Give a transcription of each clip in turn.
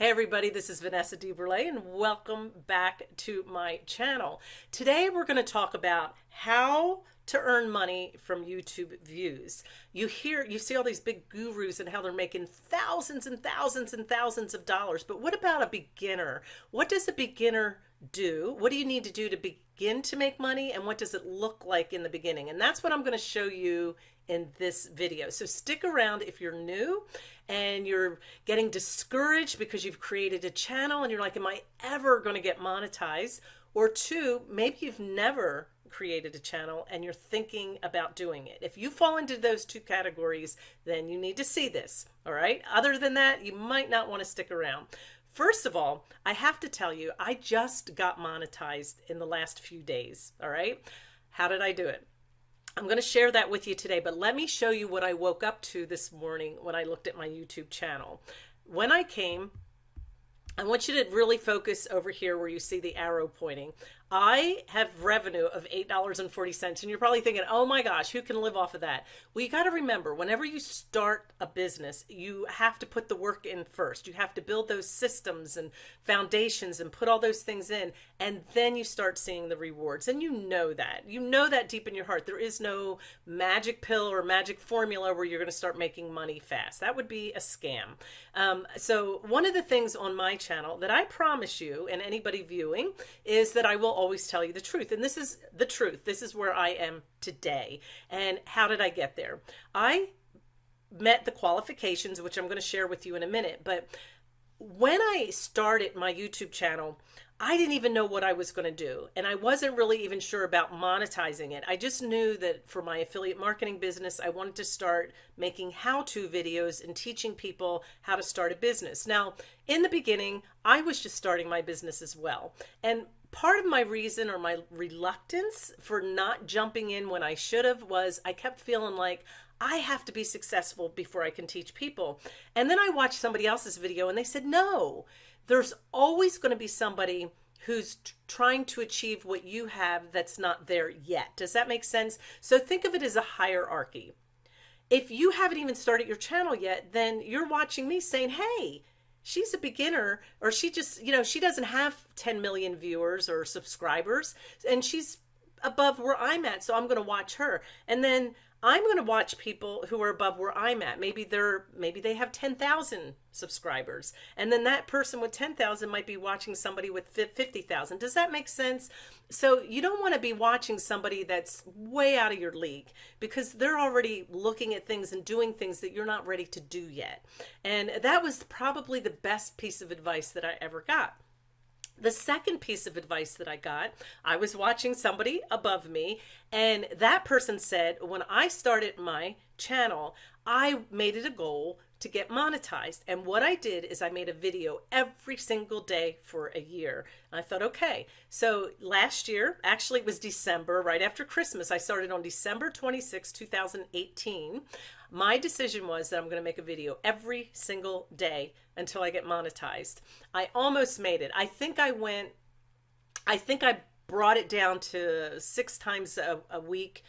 Hey everybody, this is Vanessa DeBurle and welcome back to my channel. Today we're going to talk about how to earn money from YouTube views. You hear, you see all these big gurus and how they're making thousands and thousands and thousands of dollars. But what about a beginner? What does a beginner do? What do you need to do to begin to make money? And what does it look like in the beginning? And that's what I'm going to show you in this video. So stick around if you're new and you're getting discouraged because you've created a channel and you're like, am I ever going to get monetized? Or two, maybe you've never created a channel and you're thinking about doing it. If you fall into those two categories, then you need to see this. All right. Other than that, you might not want to stick around. First of all, I have to tell you, I just got monetized in the last few days. All right. How did I do it? I'm going to share that with you today, but let me show you what I woke up to this morning when I looked at my YouTube channel. When I came, I want you to really focus over here where you see the arrow pointing. I have revenue of $8.40 and you're probably thinking, oh my gosh, who can live off of that? Well, you got to remember whenever you start a business, you have to put the work in first. You have to build those systems and foundations and put all those things in. And then you start seeing the rewards. And you know that. You know that deep in your heart. There is no magic pill or magic formula where you're going to start making money fast. That would be a scam. Um, so one of the things on my channel that I promise you and anybody viewing is that I will always tell you the truth. And this is the truth. This is where I am today. And how did I get there? I met the qualifications, which I'm going to share with you in a minute. But when I started my YouTube channel, I didn't even know what I was going to do. And I wasn't really even sure about monetizing it. I just knew that for my affiliate marketing business, I wanted to start making how to videos and teaching people how to start a business. Now, in the beginning, I was just starting my business as well. And part of my reason or my reluctance for not jumping in when I should have was I kept feeling like I have to be successful before I can teach people. And then I watched somebody else's video and they said, no, there's always going to be somebody who's trying to achieve what you have that's not there yet. Does that make sense? So think of it as a hierarchy. If you haven't even started your channel yet, then you're watching me saying, hey, she's a beginner or she just, you know, she doesn't have 10 million viewers or subscribers and she's above where I'm at. So I'm going to watch her. And then I'm going to watch people who are above where I'm at. Maybe they're maybe they have 10,000 subscribers. And then that person with 10,000 might be watching somebody with 50,000. Does that make sense? So you don't want to be watching somebody that's way out of your league because they're already looking at things and doing things that you're not ready to do yet. And that was probably the best piece of advice that I ever got. The second piece of advice that I got, I was watching somebody above me, and that person said, when I started my channel, I made it a goal to get monetized. And what I did is I made a video every single day for a year. And I thought, okay, so last year, actually it was December, right after Christmas, I started on December 26, 2018 my decision was that I'm going to make a video every single day until I get monetized. I almost made it. I think I went, I think I brought it down to six times a, a week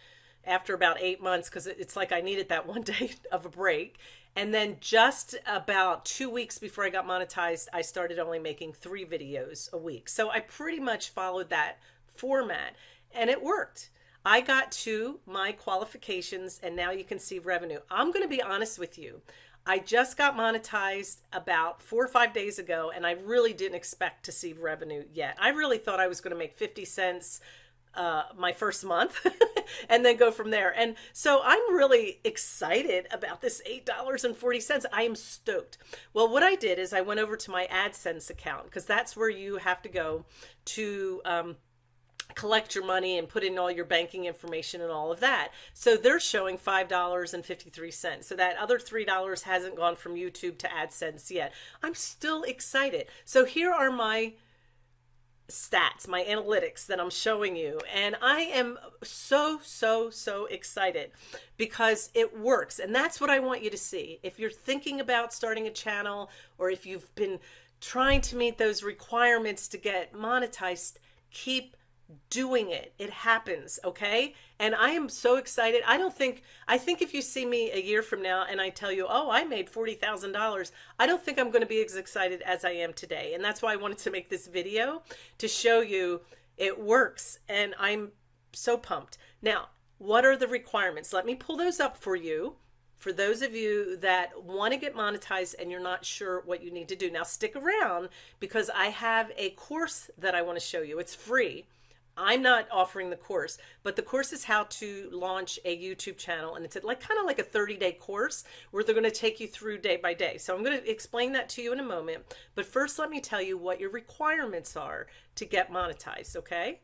after about eight months because it's like I needed that one day of a break. And then just about two weeks before I got monetized, I started only making three videos a week. So I pretty much followed that format and it worked. I got to my qualifications and now you can see revenue. I'm going to be honest with you. I just got monetized about four or five days ago and I really didn't expect to see revenue yet. I really thought I was going to make 50 cents uh, my first month and then go from there. And so I'm really excited about this $8.40. I am stoked. Well, what I did is I went over to my AdSense account because that's where you have to go to um, collect your money and put in all your banking information and all of that. So they're showing $5.53. So that other $3 hasn't gone from YouTube to AdSense yet. I'm still excited. So here are my stats, my analytics that I'm showing you. And I am so, so, so excited because it works. And that's what I want you to see. If you're thinking about starting a channel or if you've been trying to meet those requirements to get monetized, keep doing it. It happens, okay? And I am so excited. I don't think, I think if you see me a year from now and I tell you, oh, I made $40,000, I don't think I'm going to be as excited as I am today. And that's why I wanted to make this video to show you it works. And I'm so pumped. Now, what are the requirements? Let me pull those up for you for those of you that want to get monetized and you're not sure what you need to do. Now stick around because I have a course that I want to show you. It's free. I'm not offering the course, but the course is how to launch a YouTube channel. And it's like kind of like a 30 day course where they're going to take you through day by day. So I'm going to explain that to you in a moment. But first, let me tell you what your requirements are to get monetized. Okay.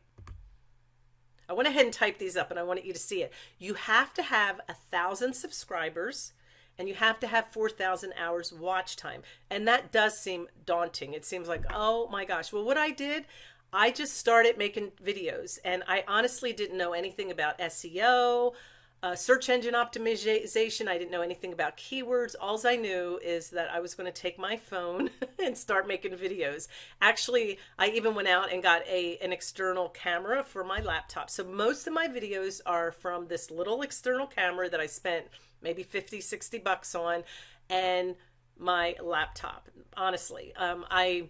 I went ahead and typed these up and I wanted you to see it. You have to have a thousand subscribers and you have to have 4,000 hours watch time. And that does seem daunting. It seems like, oh my gosh. Well, what I did, I just started making videos and I honestly didn't know anything about SEO, uh, search engine optimization. I didn't know anything about keywords. All I knew is that I was going to take my phone and start making videos. Actually, I even went out and got a an external camera for my laptop. So most of my videos are from this little external camera that I spent maybe 50, 60 bucks on and my laptop. Honestly, um, I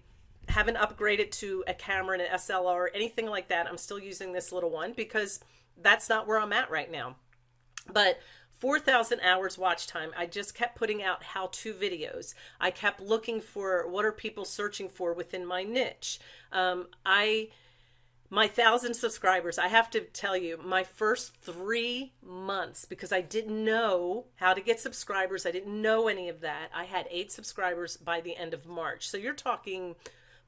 haven't upgraded to a camera and an SLR or anything like that. I'm still using this little one because that's not where I'm at right now. But 4,000 hours watch time. I just kept putting out how-to videos. I kept looking for what are people searching for within my niche. Um, I, my thousand subscribers, I have to tell you, my first three months, because I didn't know how to get subscribers, I didn't know any of that. I had eight subscribers by the end of March. So you're talking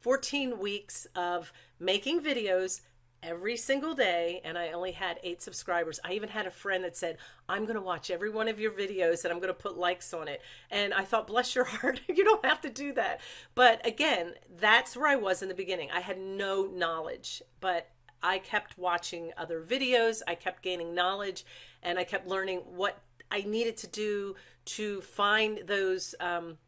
14 weeks of making videos, every single day and I only had eight subscribers. I even had a friend that said, I'm going to watch every one of your videos and I'm going to put likes on it. And I thought, bless your heart, you don't have to do that. But again, that's where I was in the beginning. I had no knowledge, but I kept watching other videos. I kept gaining knowledge and I kept learning what I needed to do to find those um,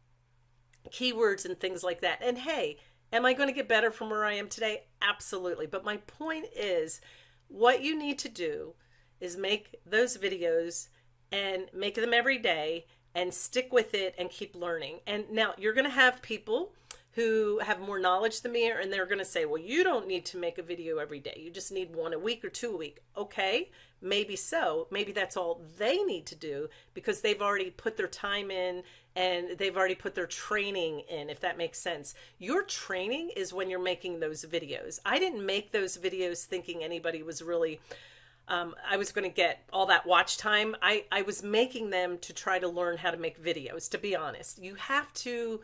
keywords and things like that. And hey, Am I going to get better from where I am today? Absolutely. But my point is what you need to do is make those videos and make them every day and stick with it and keep learning. And now you're going to have people who have more knowledge than me and they're going to say, well, you don't need to make a video every day. You just need one a week or two a week. Okay, maybe so. Maybe that's all they need to do because they've already put their time in and they've already put their training in, if that makes sense. Your training is when you're making those videos. I didn't make those videos thinking anybody was really um, I was going to get all that watch time. I, I was making them to try to learn how to make videos, to be honest. You have to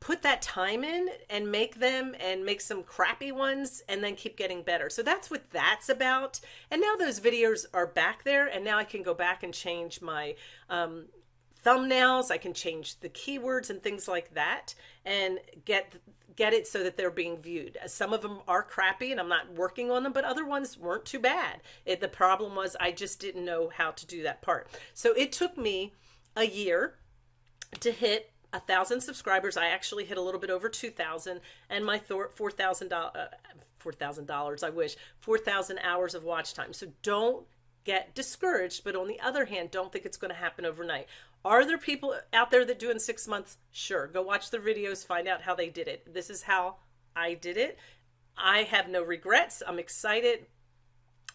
put that time in and make them and make some crappy ones and then keep getting better. So that's what that's about. And now those videos are back there and now I can go back and change my um, thumbnails. I can change the keywords and things like that and get get it so that they're being viewed. Some of them are crappy and I'm not working on them, but other ones weren't too bad. It, the problem was I just didn't know how to do that part. So it took me a year to hit a thousand subscribers. I actually hit a little bit over 2,000 and my $4,000, uh, $4,000, I wish, 4,000 hours of watch time. So don't get discouraged, but on the other hand, don't think it's going to happen overnight. Are there people out there that do in six months? Sure. Go watch the videos, find out how they did it. This is how I did it. I have no regrets. I'm excited.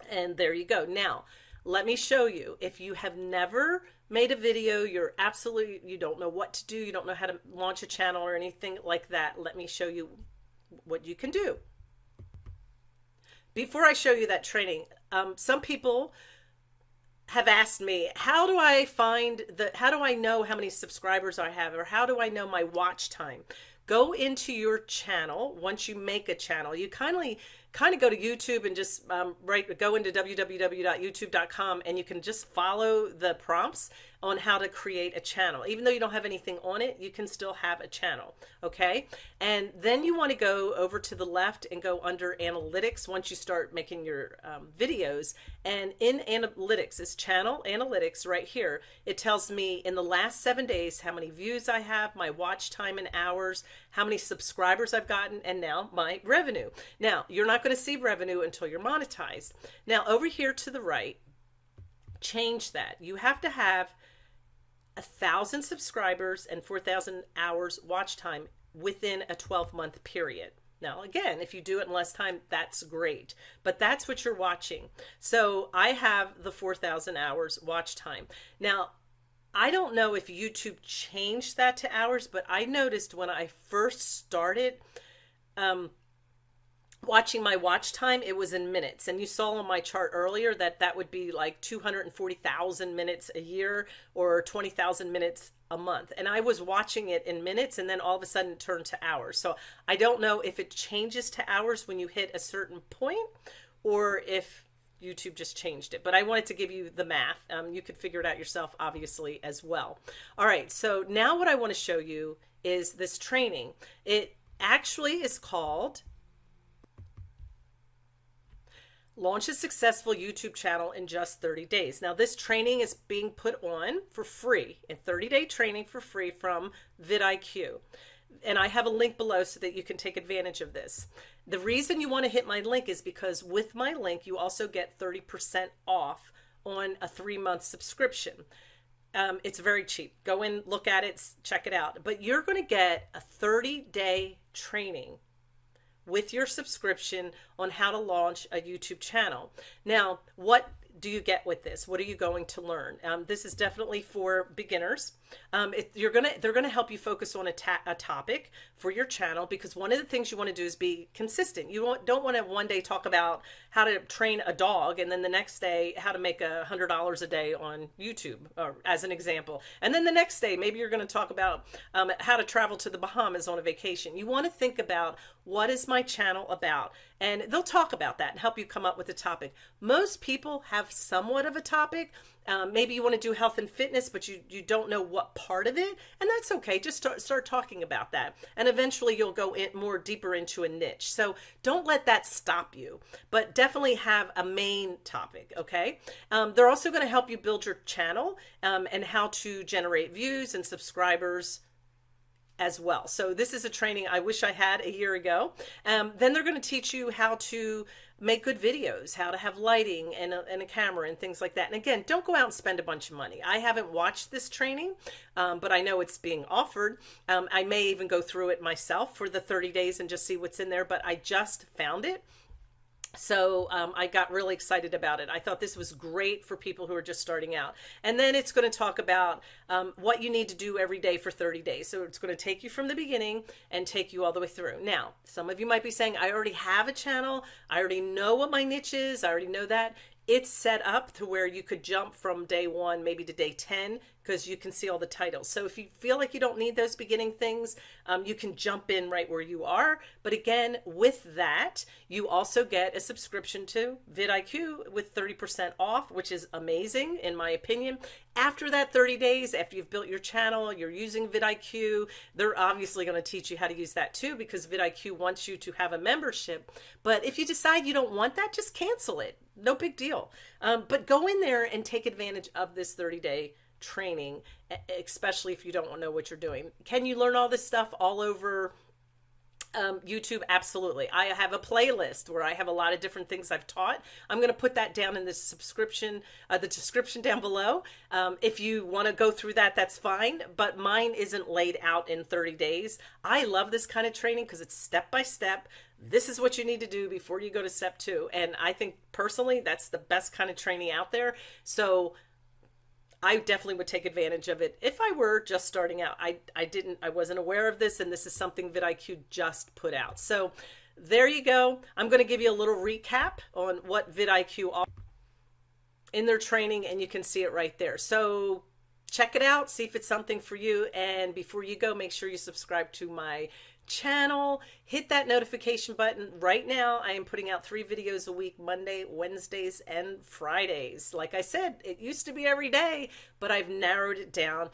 And there you go. Now, let me show you. If you have never made a video, you're absolutely, you don't know what to do, you don't know how to launch a channel or anything like that, let me show you what you can do. Before I show you that training, um, some people have asked me, how do I find the, how do I know how many subscribers I have or how do I know my watch time? Go into your channel once you make a channel. You kindly kind of go to YouTube and just um, right go into www.youtube.com and you can just follow the prompts on how to create a channel. Even though you don't have anything on it, you can still have a channel, okay? And then you want to go over to the left and go under analytics once you start making your um, videos. And in analytics, is channel analytics right here. It tells me in the last seven days how many views I have, my watch time in hours, how many subscribers I've gotten, and now my revenue. Now, you're not going to see revenue until you're monetized. Now, over here to the right, change that. You have to have a thousand subscribers and 4,000 hours watch time within a 12 month period. Now, again, if you do it in less time, that's great, but that's what you're watching. So I have the 4,000 hours watch time. Now, I don't know if YouTube changed that to hours, but I noticed when I first started, um, watching my watch time it was in minutes. And you saw on my chart earlier that that would be like 240,000 minutes a year or 20,000 minutes a month. And I was watching it in minutes and then all of a sudden it turned to hours. So I don't know if it changes to hours when you hit a certain point or if YouTube just changed it. But I wanted to give you the math. Um, you could figure it out yourself obviously as well. All right so now what I want to show you is this training. It actually is called Launch a successful YouTube channel in just 30 days. Now, this training is being put on for free, in 30 day training for free from vidIQ. And I have a link below so that you can take advantage of this. The reason you want to hit my link is because with my link, you also get 30% off on a three month subscription. Um, it's very cheap. Go in, look at it, check it out. But you're going to get a 30 day training with your subscription on how to launch a YouTube channel. Now, what do you get with this? What are you going to learn? Um, this is definitely for beginners. Um, it, you're gonna they're gonna help you focus on a, a, topic for your channel because one of the things you want to do is be consistent. You want, don't want to one day talk about how to train a dog and then the next day how to make a hundred dollars a day on YouTube, or, as an example. And then the next day maybe you're going to talk about um, how to travel to the Bahamas on a vacation. You want to think about what is my channel about, and they'll talk about that and help you come up with a topic. Most people have somewhat of a topic um, maybe you want to do health and fitness, but you, you don't know what part of it, and that's okay. Just start, start talking about that. And eventually you'll go in more deeper into a niche. So don't let that stop you, but definitely have a main topic, okay? Um, they're also going to help you build your channel um, and how to generate views and subscribers as well. So this is a training I wish I had a year ago. Um, then they're going to teach you how to make good videos, how to have lighting and a, and a, camera and things like that. And again, don't go out and spend a bunch of money. I haven't watched this training, um, but I know it's being offered. Um, I may even go through it myself for the 30 days and just see what's in there, but I just found it so um, I got really excited about it. I thought this was great for people who are just starting out. And then it's going to talk about um, what you need to do every day for 30 days. So it's going to take you from the beginning and take you all the way through. Now, some of you might be saying, I already have a channel. I already know what my niche is. I already know that it's set up to where you could jump from day one maybe to day 10 because you can see all the titles. So if you feel like you don't need those beginning things um, you can jump in right where you are. But again with that you also get a subscription to vidIQ with 30% off which is amazing in my opinion. After that 30 days after you've built your channel you're using vidIQ they're obviously going to teach you how to use that too because vidIQ wants you to have a membership. But if you decide you don't want that just cancel it. No big deal. Um, but go in there and take advantage of this 30 day training, especially if you don't know what you're doing. Can you learn all this stuff all over um, YouTube? Absolutely. I have a playlist where I have a lot of different things I've taught. I'm going to put that down in the subscription, uh, the description down below. Um, if you want to go through that, that's fine. But mine isn't laid out in 30 days. I love this kind of training because it's step by step this is what you need to do before you go to step two. And I think personally, that's the best kind of training out there. So I definitely would take advantage of it if I were just starting out. I, I didn't, I wasn't aware of this, and this is something vidIQ just put out. So there you go. I'm going to give you a little recap on what vidIQ offers in their training, and you can see it right there. So check it out, see if it's something for you. And before you go, make sure you subscribe to my channel. Hit that notification button. Right now i am putting out three videos a week monday wednesdays and fridays. Like i said it used to be every day but i've narrowed it down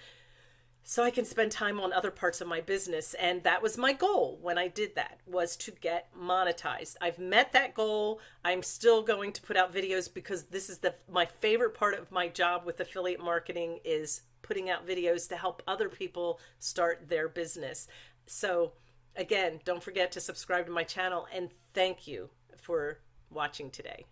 so i can spend time on other parts of my business. And that was my goal when i did that was to get monetized. I've met that goal. I'm still going to put out videos because this is the my favorite part of my job with affiliate marketing is putting out videos to help other people start their business. So Again, don't forget to subscribe to my channel and thank you for watching today.